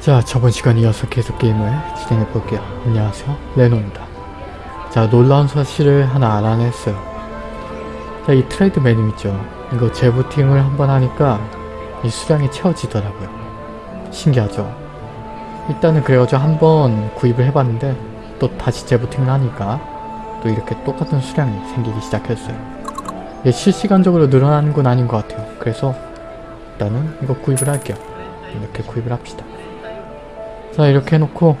자 저번 시간 이어서 계속 게임을 진행해 볼게요. 안녕하세요 레노입니다. 자 놀라운 사실을 하나 알아냈어요. 자 이 트레이드 메뉴 있죠. 이거 재부팅을 한번 하니까 이 수량이 채워지더라고요. 신기하죠. 일단은 그래가지고 한번 구입을 해봤는데 또 다시 재부팅을 하니까 또 이렇게 똑같은 수량이 생기기 시작했어요. 이게 실시간적으로 늘어나는 건 아닌 것 같아요. 그래서 일단은 이거 구입을 할게요. 이렇게 구입을 합시다. 자 이렇게 해놓고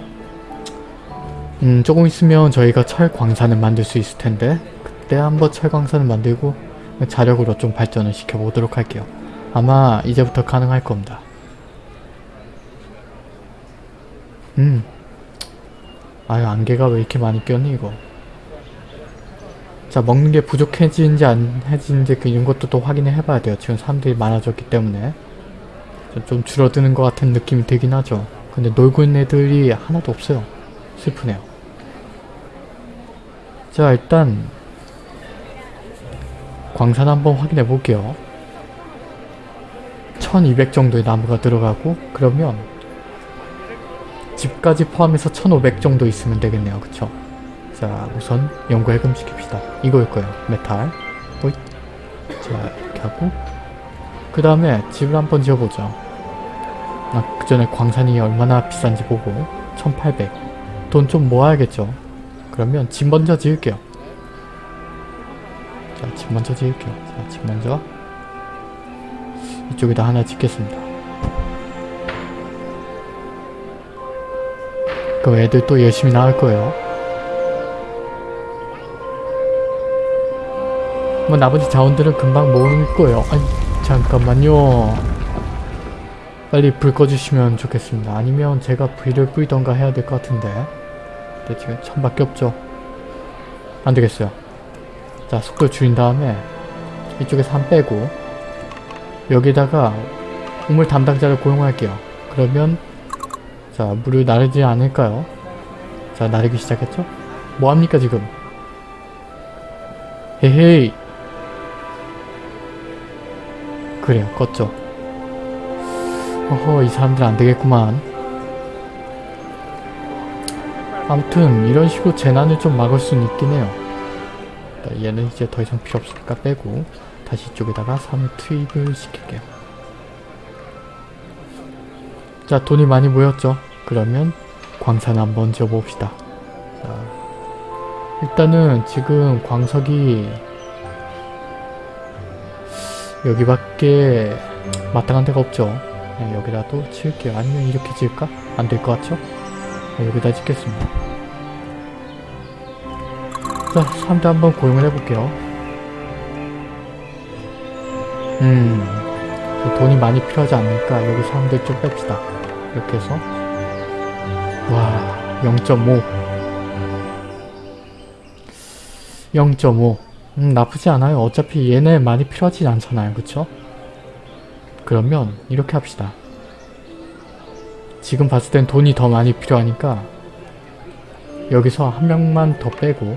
음 조금 있으면 저희가 철 광산을 만들 수 있을 텐데 그때 한번 철 광산을 만들고 자력으로 좀 발전을 시켜보도록 할게요. 아마 이제부터 가능할 겁니다. 음 아유 안개가 왜 이렇게 많이 꼈니 이거 자 먹는 게 부족해지는지 안 해지는지 그 이런 것도 또 확인을 해봐야 돼요. 지금 사람들이 많아졌기 때문에 좀 줄어드는 것 같은 느낌이 들긴 하죠. 근데 놀고 있는 애들이 하나도 없어요. 슬프네요. 자 일단 광산 한번 확인해 볼게요. 1200 정도의 나무가 들어가고 그러면 집까지 포함해서 1500 정도 있으면 되겠네요. 그쵸? 자 우선 연구 해금 시킵시다. 이거일 거예요. 메탈. 호잇. 자 이렇게 하고 그 다음에 집을 한번 지어보죠. 아, 그 전에 광산이 얼마나 비싼지 보고 1800 돈 좀 모아야겠죠? 그러면 집 먼저 지을게요. 자집 먼저 지을게요. 자집 먼저. 이쪽에다 하나 짓겠습니다. 그 애들 또 열심히 나올 거예요. 뭐 나머지 자원들은 금방 모을 거예요. 아니 잠깐만요 빨리 불 꺼주시면 좋겠습니다. 아니면 제가 불을 뿌리던가 해야 될 것 같은데 근데 지금 천밖에 없죠. 안되겠어요. 자 속도 줄인 다음에 이쪽에서 한 빼고 여기다가 우물 담당자를 고용할게요. 그러면 자 물을 나르지 않을까요? 자 나르기 시작했죠? 뭐합니까 지금? 헤헤이 그래요 껐죠. 어허 이 사람들 안되겠구만. 아무튼 이런 식으로 재난을 좀 막을 수는 있긴 해요. 얘는 이제 더 이상 필요 없으니까 빼고 다시 이쪽에다가 3 투입을 시킬게요. 자 돈이 많이 모였죠? 그러면 광산 한번 지어봅시다. 자, 일단은 지금 광석이 여기밖에 마땅한 데가 없죠 네, 여기다도 칠게요. 아니면 이렇게 지을까? 안 될 것 같죠? 네, 여기다 짓겠습니다. 자, 사람들 한번 고용을 해볼게요. 음, 돈이 많이 필요하지 않으니까 여기 사람들 좀 뺍시다. 이렇게 해서 와, 0.5 0.5 음, 나쁘지 않아요. 어차피 얘네 많이 필요하진 않잖아요. 그쵸? 그러면 이렇게 합시다. 지금 봤을 땐 돈이 더 많이 필요하니까 여기서 한 명만 더 빼고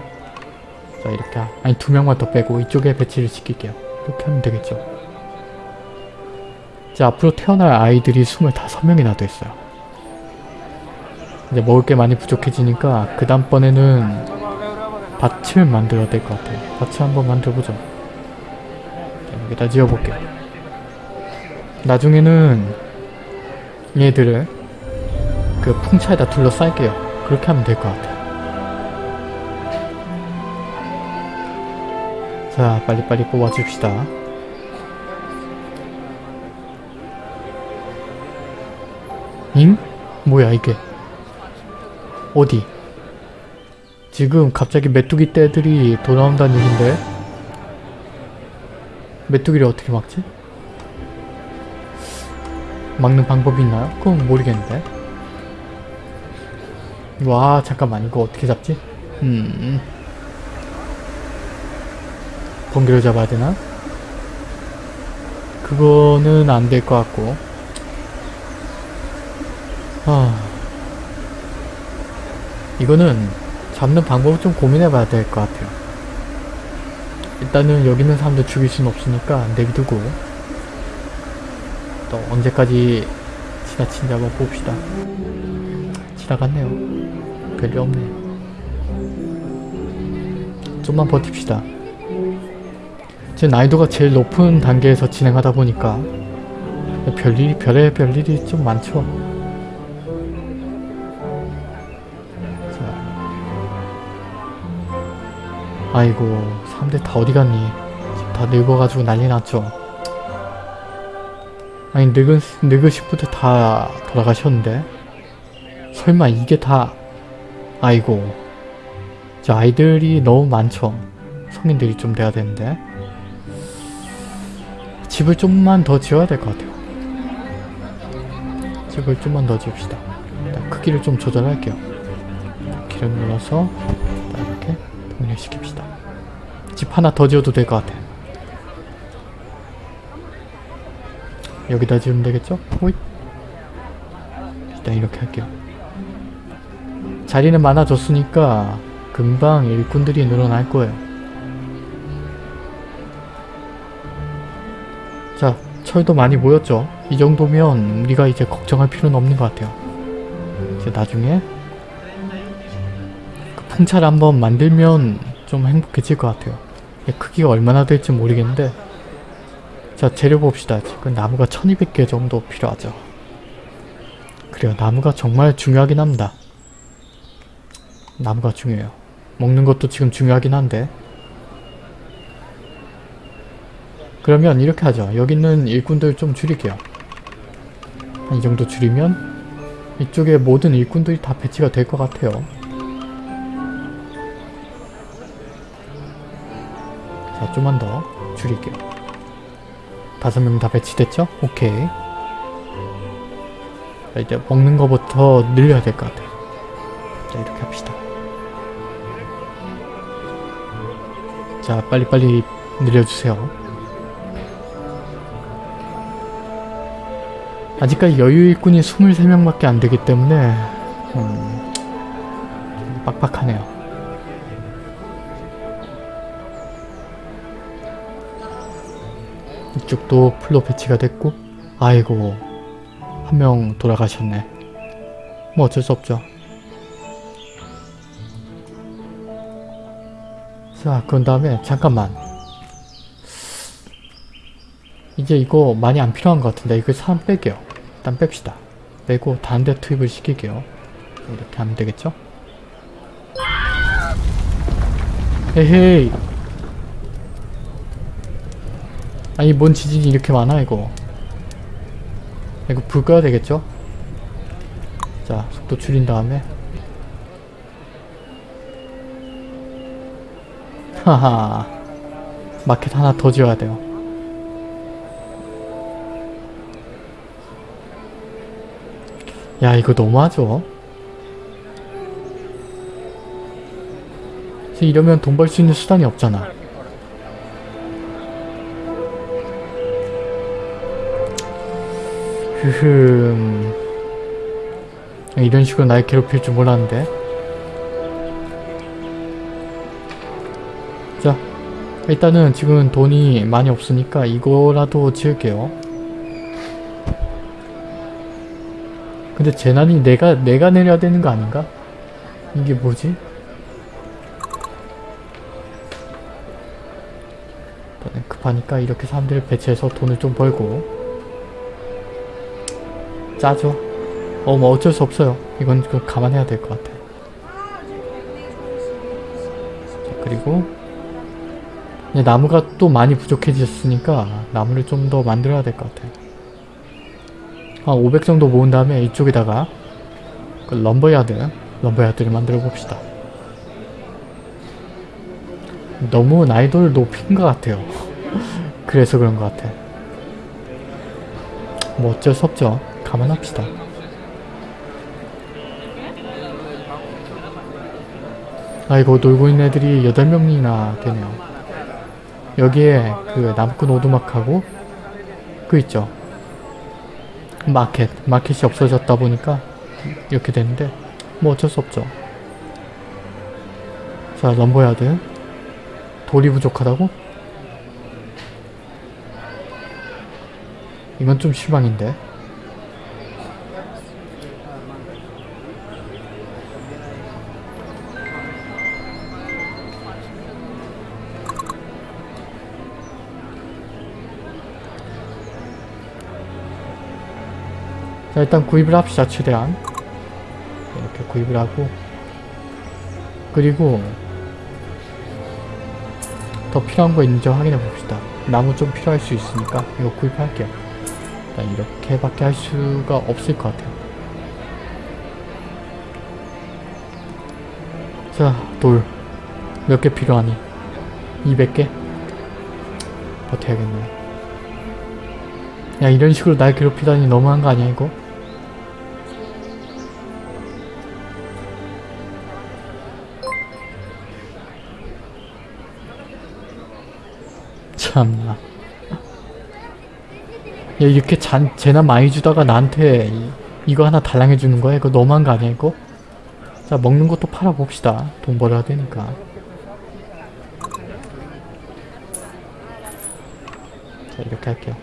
자 이렇게 아니 두 명만 더 빼고 이쪽에 배치를 시킬게요. 이렇게 하면 되겠죠. 자 앞으로 태어날 아이들이 25명이나 됐어요. 이제 먹을 게 많이 부족해지니까 그 다음번에는 밭을 만들어야 될 것 같아요. 밭을 한번 만들어보죠. 자, 여기다 지어볼게요. 나중에는 얘들을 그 풍차에다 둘러쌀게요. 그렇게 하면 될 것 같아요. 자 빨리빨리 뽑아줍시다. 잉? 뭐야 이게? 어디? 지금 갑자기 메뚜기 떼들이 돌아온다는 얘긴데? 메뚜기를 어떻게 막지? 막는 방법이 있나요? 그건 모르겠는데. 와 잠깐만. 이거 어떻게 잡지? 음. 번개로 잡아야 되나? 그거는 안 될 것 같고. 아. 이거는 잡는 방법을 좀 고민해 봐야 될 것 같아요. 일단은 여기 있는 사람들 죽일 수는 없으니까 내비두고 또 언제까지 지나친지 한번 봅시다. 지나갔네요. 별일 없네. 좀만 버팁시다. 제 난이도가 제일 높은 단계에서 진행하다 보니까 별일이 별의 별일이 좀 많죠. 자. 아이고 사람들 다 어디 갔니? 다 늙어가지고 난리 났죠. 아니 늙은 늙으신 분들 다 돌아가셨는데 설마 이게 다 아이고 저 아이들이 너무 많죠. 성인들이 좀 돼야 되는데 집을 좀만 더 지어야 될 것 같아요. 집을 좀만 더 지읍시다. 크기를 좀 조절할게요. 키를 눌러서 이렇게 동일시킵시다. 집 하나 더 지어도 될 것 같아. 여기다 지으면 되겠죠? 호잇. 일단 이렇게 할게요. 자리는 많아졌으니까 금방 일꾼들이 늘어날 거예요. 자, 철도 많이 모였죠? 이 정도면 우리가 이제 걱정할 필요는 없는 것 같아요. 이제 나중에 그 풍차를 한번 만들면 좀 행복해질 것 같아요. 크기가 얼마나 될지 모르겠는데 자, 재료 봅시다. 지금 나무가 1200개 정도 필요하죠. 그래요. 나무가 정말 중요하긴 합니다. 나무가 중요해요. 먹는 것도 지금 중요하긴 한데 그러면 이렇게 하죠. 여기 있는 일꾼들 좀 줄일게요. 한이 정도 줄이면 이쪽에 모든 일꾼들이 다 배치가 될 것 같아요. 자, 좀만 더 줄일게요. 다섯 명 다 배치됐죠? 오케이. 자, 이제 먹는 거부터 늘려야 될 것 같아요. 자, 이렇게 합시다. 자, 빨리빨리 늘려주세요. 아직까지 여유 일꾼이 23명밖에 안 되기 때문에 음, 좀 빡빡하네요. 이쪽도 풀로 배치가 됐고 아이고 한 명 돌아가셨네. 뭐 어쩔 수 없죠. 자, 그런 다음에 잠깐만. 이제 이거 많이 안 필요한 것 같은데 이거 사람 뺄게요. 일단 뺍시다. 빼고 다른 데 투입을 시킬게요. 이렇게 하면 되겠죠? 에헤이 아니 뭔 지진이 이렇게 많아 이거? 이거 불 꺼야 되겠죠? 자 속도 줄인 다음에. 하하. 마켓 하나 더 지어야 돼요. 야 이거 너무하죠? 이러면 돈 벌 수 있는 수단이 없잖아 흐흠 이런 식으로 날 괴롭힐 줄 몰랐는데 자 일단은 지금 돈이 많이 없으니까 이거라도 지을게요 근데 재난이 내가 내가 내려야 되는 거 아닌가? 이게 뭐지? 급하니까 이렇게 사람들을 배치해서 돈을 좀 벌고 짜죠. 어, 뭐 어쩔 수 없어요. 이건 그 감안해야 될 것 같아. 자, 그리고 나무가 또 많이 부족해졌으니까 나무를 좀 더 만들어야 될 것 같아. 한 500 정도 모은 다음에 이쪽에다가 그 럼버야드, 럼버야드를 만들어 봅시다. 너무 난이도를 높인 것 같아요. 그래서 그런 것 같아. 뭐 어쩔 수 없죠. 감안합시다. 아이고 놀고 있는 애들이 8명이나 되네요. 여기에 그 나무꾼 오두막하고 그 있죠. 마켓. 마켓이 없어졌다 보니까 이렇게 되는데 뭐 어쩔 수 없죠. 자 럼버야드. 돌이 부족하다고? 이건 좀 실망인데. 자 일단 구입을 합시다 최대한. 이렇게 구입을 하고. 그리고 더 필요한 거 있는지 확인해 봅시다. 나무 좀 필요할 수 있으니까 이거 구입할게요. 일단 이렇게밖에 할 수가 없을 것 같아요. 자 돌. 몇 개 필요하니? 200개? 버텨야겠네. 야 이런 식으로 날 괴롭히다니 너무한 거 아니야 이거? 참나. 야 이렇게 잔, 재난 많이 주다가 나한테 이, 이거 하나 달랑해 주는 거야? 이거 너무한 거 아니야 이거? 자 먹는 것도 팔아봅시다. 돈 벌어야 되니까. 자 이렇게 할게요.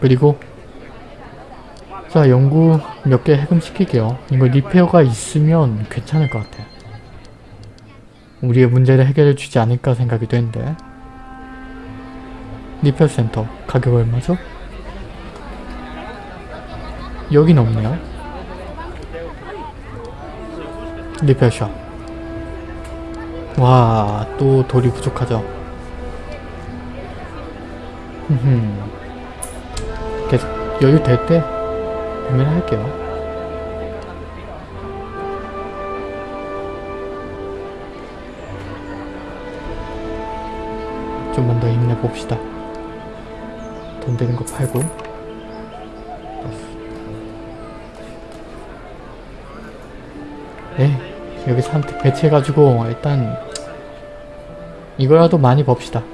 그리고 자 연구 몇 개 해금시킬게요. 이거 리페어가 있으면 괜찮을 것 같아요 우리의 문제를 해결해 주지 않을까 생각이 되는데. 리페어 센터 가격 얼마죠? 여긴 없네요. 리페어 샵 와 또 돌이 부족하죠? 계속 여유 될 때 구매를 할게요 더 힘내봅시다. 돈 되는 거 팔고 네 여기 산택 배치해가지고 일단 이거라도 많이 봅시다.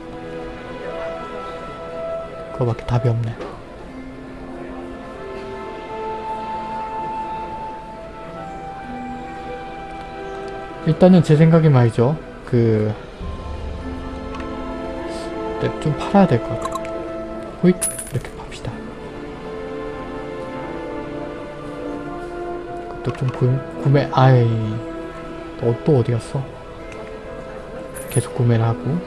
그거밖에 답이 없네. 일단은 제 생각에 말이죠. 그 네, 좀 팔아야 될 것 같아요. 호잇 이렇게 팝시다. 그것도 좀 구, 구매 아이 또, 또 어디 갔어? 계속 구매를 하고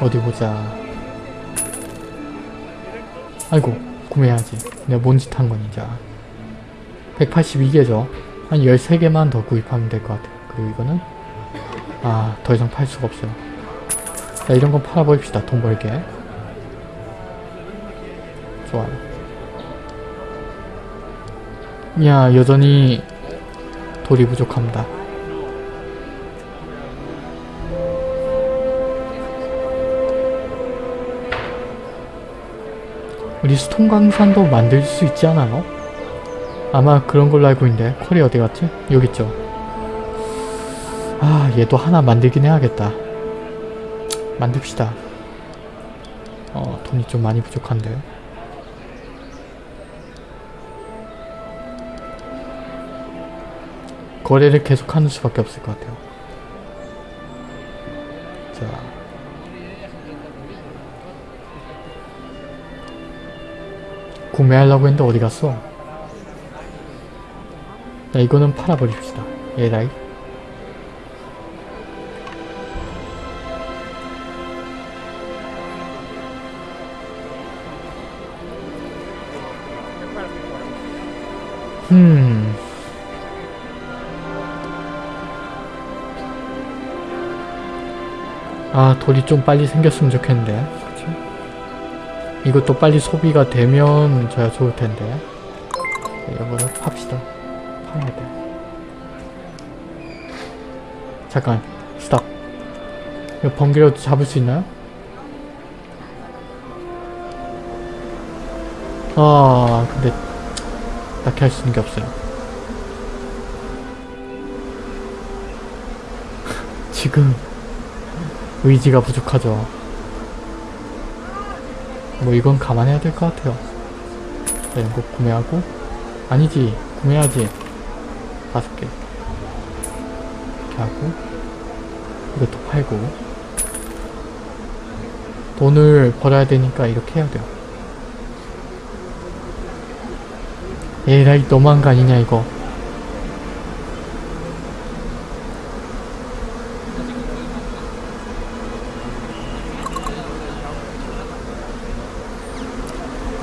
어디 보자. 아이고 구매해야지. 내가 뭔 짓한 거니 자. 182개죠. 한 13개만 더 구입하면 될 것 같아요. 그리고 이거는 아, 더 이상 팔 수가 없어요. 자, 이런 건 팔아버립시다. 돈 벌게. 좋아요. 야, 여전히 돌이 부족합니다. 우리 스톤 강산도 만들 수 있지 않아요? 아마 그런 걸로 알고 있는데 콜이 어디 갔지? 여기 있죠. 아 얘도 하나 만들긴 해야겠다. 만듭시다. 어 돈이 좀 많이 부족한데. 거래를 계속하는 수밖에 없을 것 같아요. 자. 구매하려고 했는데 어디 갔어? 자 이거는 팔아버립시다 얘라이 음 아, 돌이 좀 빨리 생겼으면 좋겠는데. 그치? 이것도 빨리 소비가 되면 저야 좋을 텐데. 이거를 팝시다. 파야 돼. 잠깐, 스탑. 이거 번개라도 잡을 수 있나요? 아, 근데 딱히 할 수 있는 게 없어요. 지금 의지가 부족하죠. 뭐 이건 감안해야 될 것 같아요. 자, 이거 구매하고 아니지 구매하지 다섯 개. 이렇게 하고 이것도 팔고. 돈을 벌어야 되니까 이렇게 해야 돼요. 에라이 너무한 거 아니냐 이거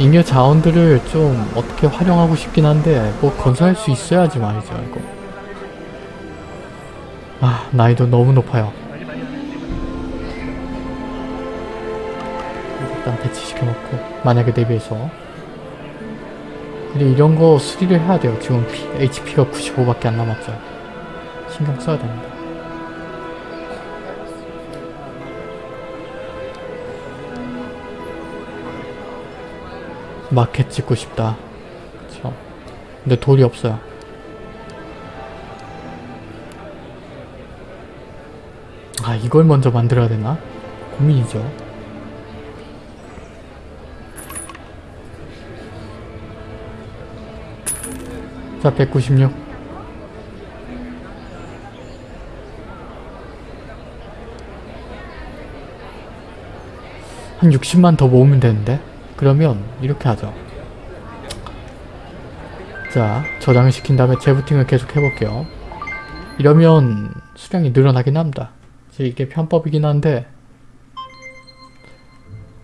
잉여 자원들을 좀 어떻게 활용하고 싶긴 한데 뭐 건설할 수 있어야지 말이죠 이거. 아 난이도 너무 높아요. 일단 배치시켜놓고 만약에 대비해서. 근데 이런 거 수리를 해야 돼요 지금. 피, HP가 95밖에 안 남았죠. 신경 써야 됩니다 마켓 짓고 싶다 그쵸 근데 돌이 없어요 아 이걸 먼저 만들어야 되나? 고민이죠 자 196. 한 60만 더 모으면 되는데? 그러면 이렇게 하죠. 자, 저장을 시킨 다음에 재부팅을 계속 해볼게요. 이러면 수량이 늘어나긴 합니다. 이게 편법이긴 한데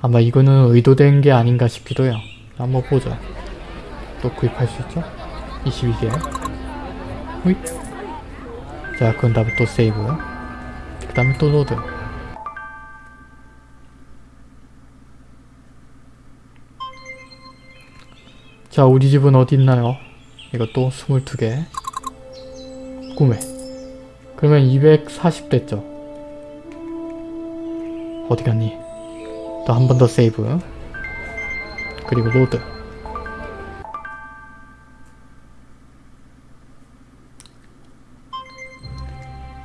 아마 이거는 의도된 게 아닌가 싶기도 해요. 한번 보죠. 또 구입할 수 있죠? 22개 호잇 자 그런 다음에 또 세이브 그 다음에 또 load 자 우리 집은 어디 있나요? 이것도 22개 구매 그러면 240 됐죠 어디 갔니? 또 한 번 더 save 그리고 load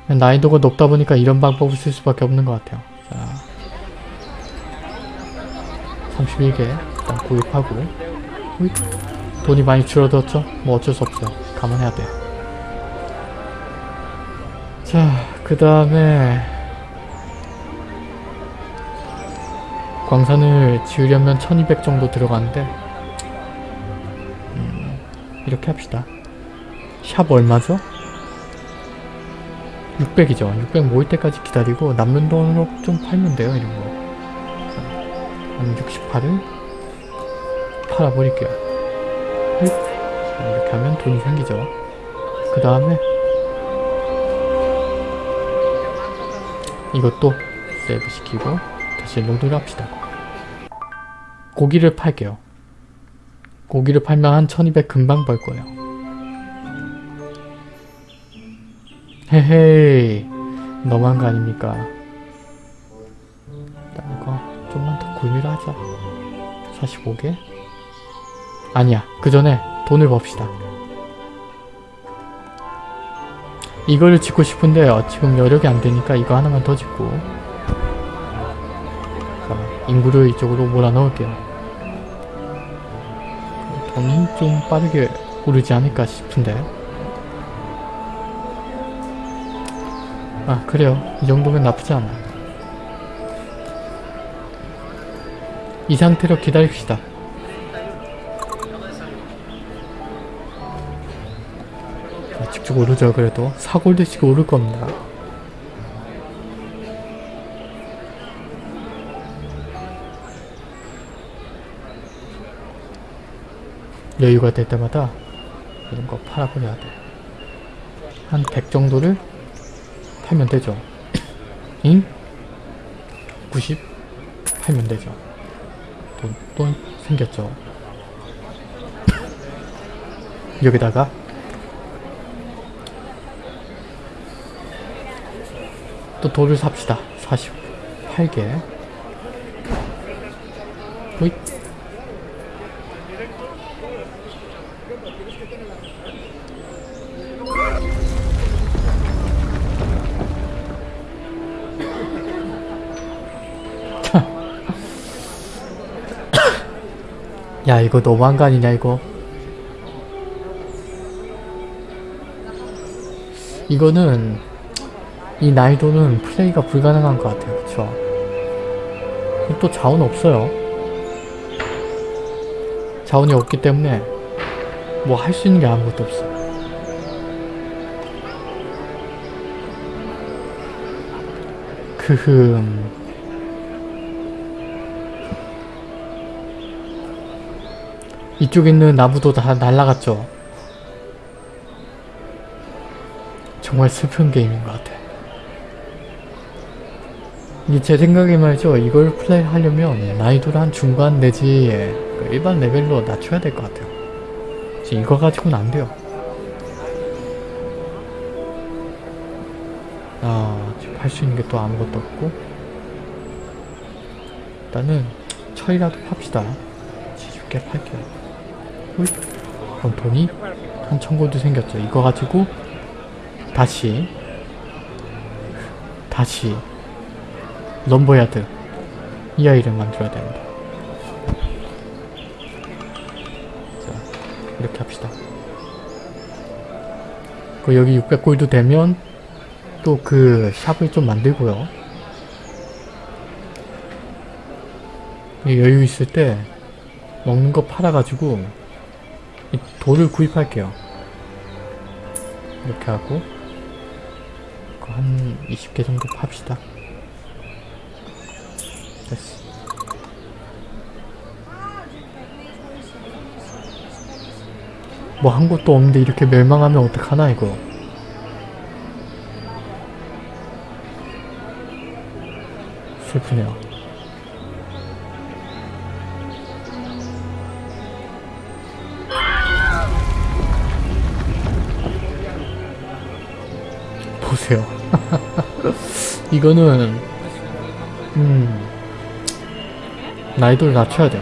난이도가 높다 보니까 이런 방법을 쓸 수밖에 없는 것 같아요. 자, 31개 일단 구입하고. 돈이 많이 줄어들었죠? 뭐 어쩔 수 없어요. 감안해야 돼요. 자, 그 다음에 광산을 지으려면 1200 정도 들어가는데 음, 이렇게 합시다. 샵 얼마죠? 600이죠. 600 모일 때까지 기다리고 남는 돈으로 좀 팔면 돼요. 이런 거. 한 68을 팔아버릴게요. 이렇게 하면 돈이 생기죠. 그 다음에 이것도 세이브 시키고 다시 로드를 합시다. 고기를 팔게요. 고기를 팔면 한 1200 금방 벌 거예요. 헤헤이 너무한 거 아닙니까? 일단 이거 좀만 더 구입을 하자 45개? 아니야 그 전에 돈을 봅시다. 이거를 짓고 싶은데 요. 지금 여력이 안 되니까 이거 하나만 더 짓고. 자 인구를 이쪽으로 몰아넣을게요. 돈이 좀 빠르게 오르지 않을까 싶은데. 아 그래요. 이 정도면 나쁘지 않아 이 상태로 기다립시다 자, 직접 오르죠 그래도 사골드씩 오를 겁니다 여유가 될 때마다 이런 거 팔아버려야 돼 한 100 정도를 팔면 되죠. 잉? 90? 팔면 되죠. 돈, 돈 생겼죠. 여기다가 또 돌을 삽시다. 48개. 호잇. 야 이거 너무한 거 아니냐 이거 이거는 이 난이도는 플레이가 불가능한 것 같아요. 그쵸? 또 자원 없어요. 자원이 없기 때문에 뭐 할 수 있는 게 아무것도 없어 크흠. 이쪽에 있는 나무도 다 날라갔죠. 정말 슬픈 게임인 것 같아. 이게 제 생각에 말이죠. 이걸 플레이하려면 난이도를 한 중간 내지 그 일반 레벨로 낮춰야 될 것 같아요. 이거 가지고는 안 돼요. 아, 지금 할 수 있는 게 또 아무것도 없고 일단은 철이라도 팝시다. 70개 팔게요. 호잇. 그럼 돈이 한 천고도 생겼죠. 이거 가지고 다시 다시 럼버야드 이 아이를 만들어야 됩니다. 자 이렇게 합시다. 그 여기 600골드 되면 또 그 샵을 좀 만들고요. 여유 있을 때 먹는 거 팔아가지고 이 돌을 구입할게요. 이렇게 하고 그거 한 20개 정도 팝시다. 됐어. 뭐 한 것도 없는데 이렇게 멸망하면 어떡하나 이거. 슬프네요. 보세요. 이거는 음 난이도를 낮춰야 돼요.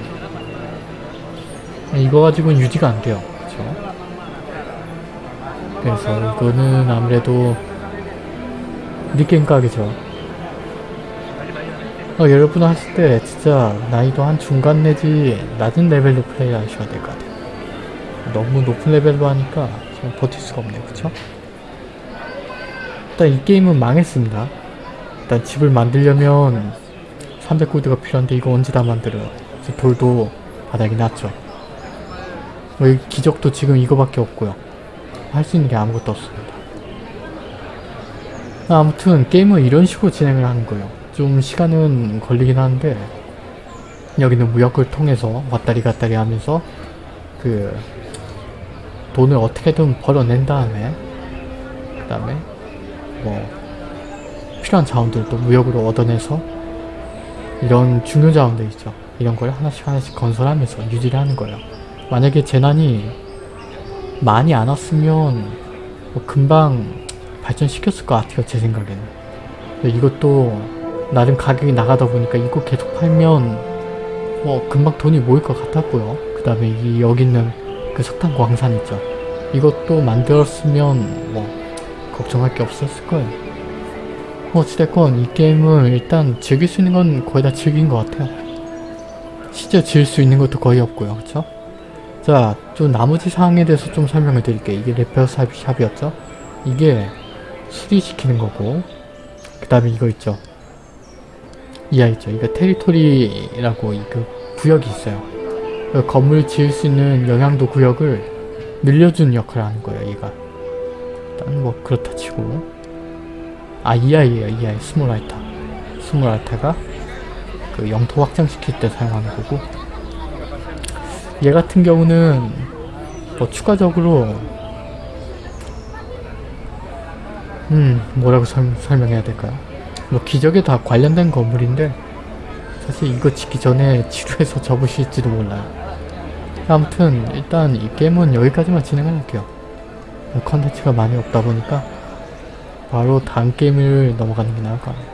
이거 가지고는 유지가 안 돼요. 그쵸? 그래서 이거는 아무래도 니게임 가게죠. 어, 여러분 하실 때 진짜 난이도 한 중간 내지 낮은 레벨로 플레이 하셔야 될 것 같아요. 너무 높은 레벨로 하니까 좀 버틸 수가 없네요. 그쵸? 일단 이 게임은 망했습니다. 일단 집을 만들려면 300골드가 필요한데 이거 언제 다 만들어요. 그래서 돌도 바닥이 났죠. 여기 기적도 지금 이거밖에 없고요. 할 수 있는 게 아무것도 없습니다. 아무튼 게임은 이런 식으로 진행을 하는 거예요. 좀 시간은 걸리긴 하는데 여기는 무역을 통해서 왔다리 갔다리 하면서 그 돈을 어떻게든 벌어낸 다음에 그 다음에 뭐 필요한 자원들도 무역으로 얻어내서 이런 중요 자원들 있죠. 이런 걸 하나씩 하나씩 건설하면서 유지를 하는 거예요. 만약에 재난이 많이 안 왔으면 뭐 금방 발전시켰을 것 같아요. 제 생각에는. 이것도 나름 가격이 나가다 보니까 이거 계속 팔면 뭐 금방 돈이 모일 것 같았고요. 그 다음에 이 여기 있는 그 석탄 광산 있죠. 이것도 만들었으면 뭐 걱정할 게 없었을 거예요. 뭐 어찌됐건 이 게임은 일단 즐길 수 있는 건 거의 다 즐긴 것 같아요. 실제 지을 수 있는 것도 거의 없고요. 그쵸? 자, 좀 나머지 사항에 대해서 좀 설명을 드릴게요. 이게 레페어 샵- 샵이었죠? 이게 수리시키는 거고 그 다음에 이거 있죠. 이하 있죠. 이거 테리토리라고 이그 구역이 있어요. 그 건물 지을 수 있는 영향도 구역을 늘려주는 역할을 하는 거예요. 얘가. 일단 뭐 그렇다 치고 아 이하이에요. 이하이 스몰라이터. 스몰라이터가 그 영토 확장시킬 때 사용하는 거고 얘 같은 경우는 뭐 추가적으로 음 뭐라고 설, 설명해야 될까요? 뭐 기적에 다 관련된 건물인데 사실 이거 짓기 전에 지루해서 접으실지도 몰라요. 아무튼 일단 이 게임은 여기까지만 진행을 할게요. 컨텐츠가 많이 없다 보니까 바로 다음 게임을 넘어가는 게 나을 것 같아요.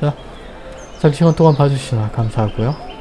자, 잠시 시간 동안 봐주시나 감사하고요.